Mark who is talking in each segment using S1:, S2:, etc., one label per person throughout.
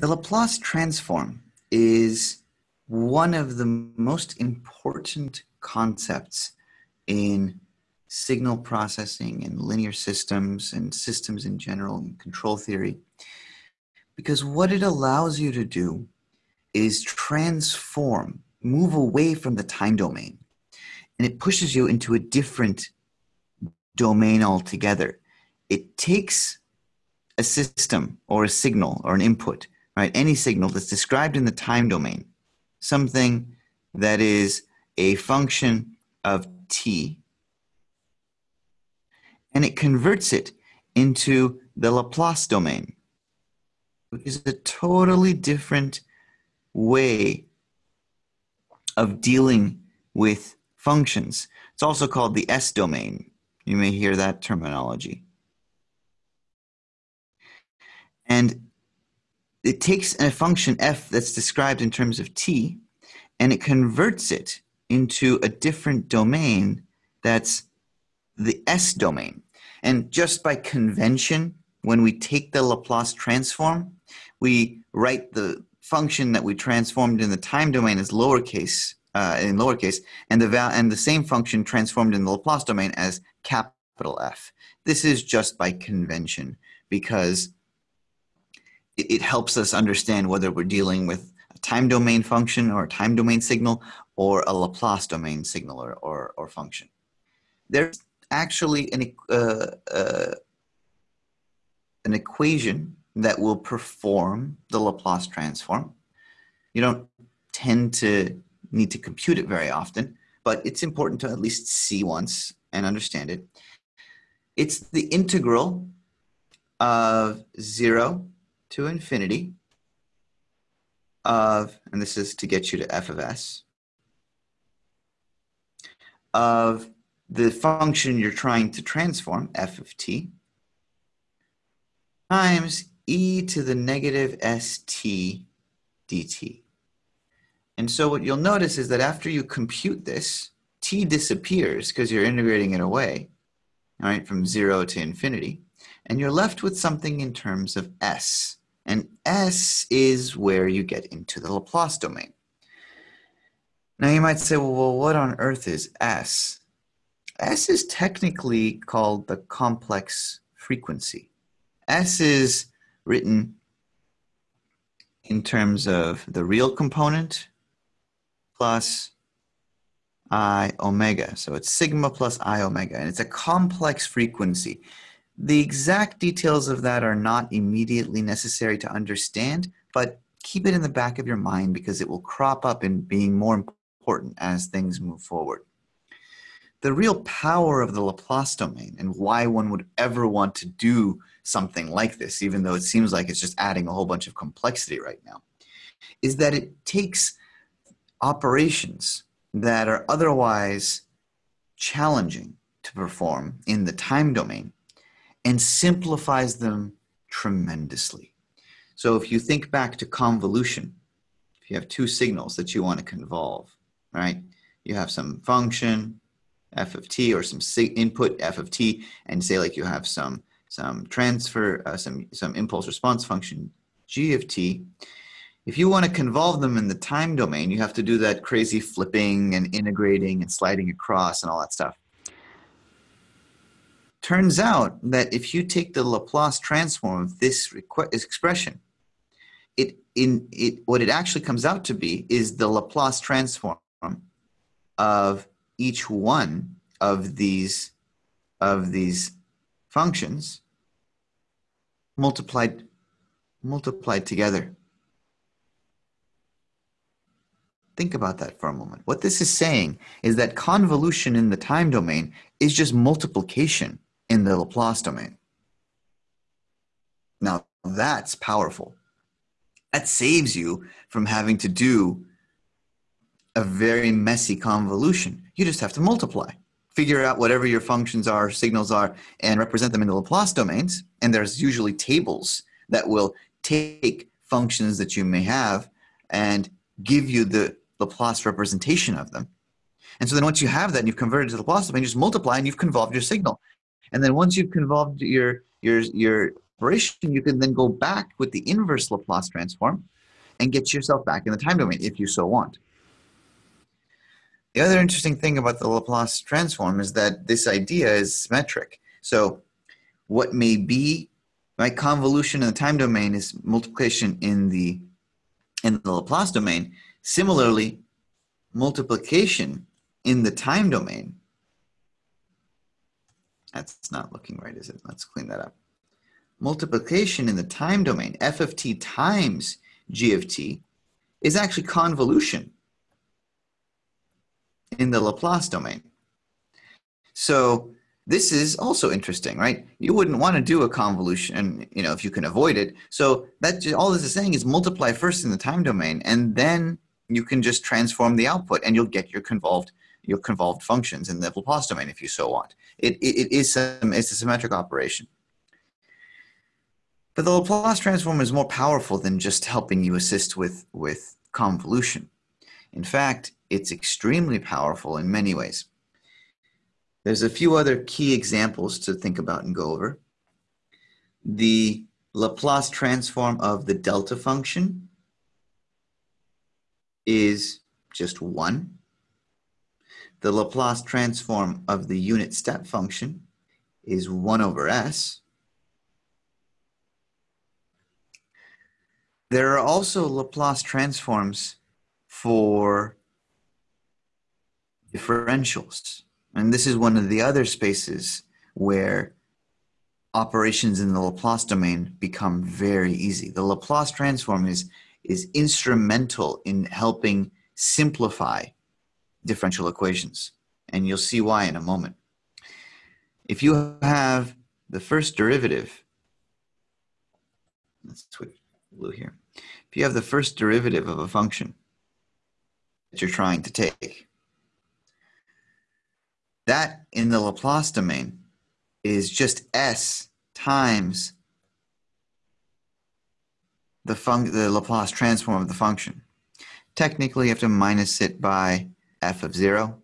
S1: The Laplace transform is one of the most important concepts in signal processing and linear systems and systems in general and control theory because what it allows you to do is transform, move away from the time domain and it pushes you into a different domain altogether. It takes a system or a signal or an input right? Any signal that's described in the time domain, something that is a function of t, and it converts it into the Laplace domain, which is a totally different way of dealing with functions. It's also called the S domain. You may hear that terminology. And it takes a function f that's described in terms of t and it converts it into a different domain that's the S domain. And just by convention, when we take the Laplace transform, we write the function that we transformed in the time domain as lowercase, uh, in lowercase, and the, val and the same function transformed in the Laplace domain as capital F. This is just by convention because it, it helps us understand whether we're dealing with a time domain function or a time domain signal or a Laplace domain signal or, or, or function. There's actually an, uh, uh, an equation that will perform the Laplace transform. You don't tend to need to compute it very often, but it's important to at least see once and understand it. It's the integral of 0 to infinity of, and this is to get you to f of s, of the function you're trying to transform, f of t, times e to the negative st dt. And so what you'll notice is that after you compute this, t disappears because you're integrating it away, all right, from zero to infinity, and you're left with something in terms of s. And S is where you get into the Laplace domain. Now you might say, well, what on earth is S? S is technically called the complex frequency. S is written in terms of the real component plus I omega. So it's sigma plus I omega, and it's a complex frequency. The exact details of that are not immediately necessary to understand, but keep it in the back of your mind because it will crop up in being more important as things move forward. The real power of the Laplace domain and why one would ever want to do something like this, even though it seems like it's just adding a whole bunch of complexity right now, is that it takes operations that are otherwise challenging to perform in the time domain and simplifies them tremendously. So if you think back to convolution, if you have two signals that you want to convolve, right? You have some function, f of t, or some input, f of t, and say like you have some, some transfer, uh, some, some impulse response function, g of t. If you want to convolve them in the time domain, you have to do that crazy flipping and integrating and sliding across and all that stuff. Turns out that if you take the Laplace transform of this expression, it in it what it actually comes out to be is the Laplace transform of each one of these of these functions multiplied multiplied together. Think about that for a moment. What this is saying is that convolution in the time domain is just multiplication in the Laplace domain. Now that's powerful. That saves you from having to do a very messy convolution. You just have to multiply. Figure out whatever your functions are, signals are, and represent them in the Laplace domains. And there's usually tables that will take functions that you may have and give you the Laplace representation of them. And so then once you have that and you've converted to the Laplace domain, you just multiply and you've convolved your signal. And then once you've convolved your your your operation, you can then go back with the inverse Laplace transform and get yourself back in the time domain if you so want. The other interesting thing about the Laplace transform is that this idea is symmetric. So what may be my convolution in the time domain is multiplication in the in the Laplace domain. Similarly, multiplication in the time domain. That's not looking right, is it? Let's clean that up. Multiplication in the time domain, f of t times g of t, is actually convolution in the Laplace domain. So this is also interesting, right? You wouldn't want to do a convolution, you know, if you can avoid it. So that all this is saying is multiply first in the time domain, and then you can just transform the output, and you'll get your convolved your convolved functions in the Laplace domain if you so want. It, it, it is some, it's a symmetric operation. But the Laplace transform is more powerful than just helping you assist with, with convolution. In fact, it's extremely powerful in many ways. There's a few other key examples to think about and go over. The Laplace transform of the delta function is just one. The Laplace transform of the unit step function is 1 over s. There are also Laplace transforms for differentials. And this is one of the other spaces where operations in the Laplace domain become very easy. The Laplace transform is, is instrumental in helping simplify differential equations. And you'll see why in a moment. If you have the first derivative, let's switch blue here. If you have the first derivative of a function that you're trying to take, that in the Laplace domain is just s times the, the Laplace transform of the function. Technically, you have to minus it by f of 0.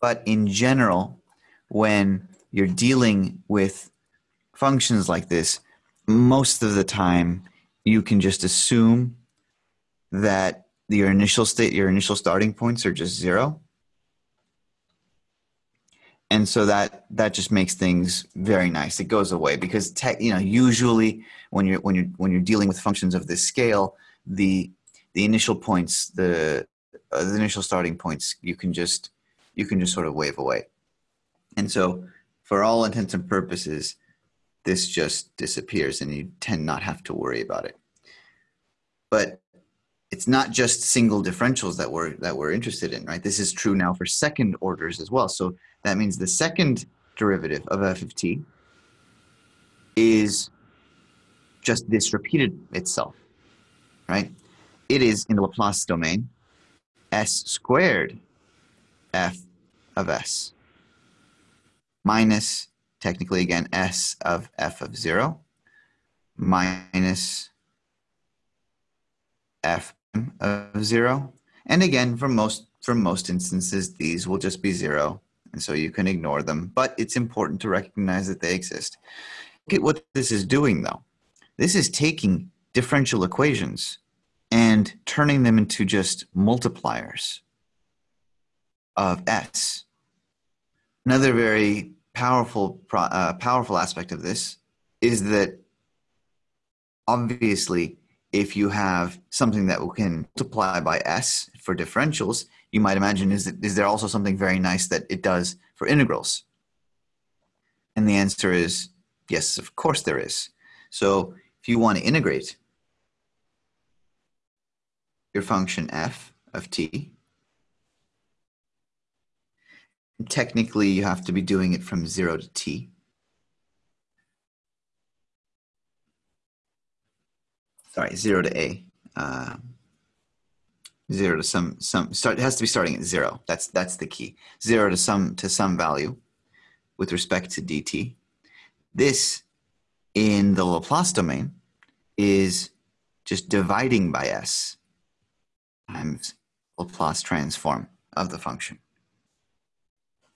S1: But in general, when you're dealing with functions like this, most of the time you can just assume that your initial state, your initial starting points are just zero. And so that that just makes things very nice. It goes away because tech, you know usually when you're when you're when you're dealing with functions of this scale, the the initial points, the, uh, the initial starting points, you can just you can just sort of wave away. And so, for all intents and purposes, this just disappears, and you tend not have to worry about it. But it's not just single differentials that we're that we're interested in, right? This is true now for second orders as well. So that means the second derivative of f of t is just this repeated itself, right? It is in the Laplace domain s squared f of s minus technically again s of f of 0 minus f of zero. And again, for most, for most instances, these will just be zero. And so you can ignore them, but it's important to recognize that they exist. Look at what this is doing though. This is taking differential equations and turning them into just multipliers of s. Another very powerful, uh, powerful aspect of this is that obviously if you have something that we can multiply by s for differentials, you might imagine is, is there also something very nice that it does for integrals? And the answer is yes, of course there is. So if you want to integrate your function f of t, technically you have to be doing it from 0 to t. sorry, zero to a, uh, zero to some some start. It has to be starting at zero. That's that's the key. Zero to some to some value with respect to dt. This in the Laplace domain is just dividing by s times Laplace transform of the function.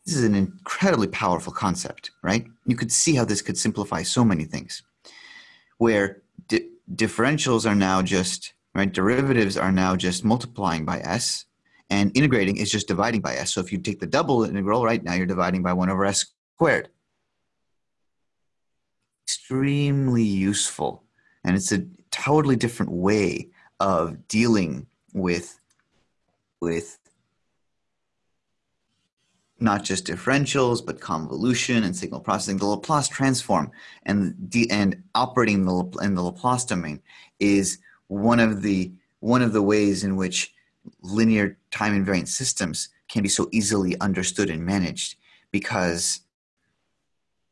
S1: this is an incredibly powerful concept, right? You could see how this could simplify so many things. Where di differentials are now just, right, derivatives are now just multiplying by s, and integrating is just dividing by s. So if you take the double integral, right, now you're dividing by 1 over s squared. Extremely useful. And it's a totally different way of dealing with, with not just differentials, but convolution and signal processing. The Laplace transform and, the, and operating in the, in the Laplace domain is one of the one of the ways in which linear time invariant systems can be so easily understood and managed because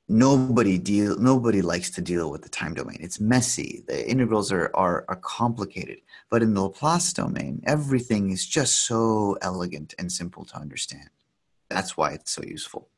S1: nobody deal nobody likes to deal with the time domain. It's messy. The integrals are, are are complicated. But in the laplace domain everything is just so elegant and simple to understand. That's why it's so useful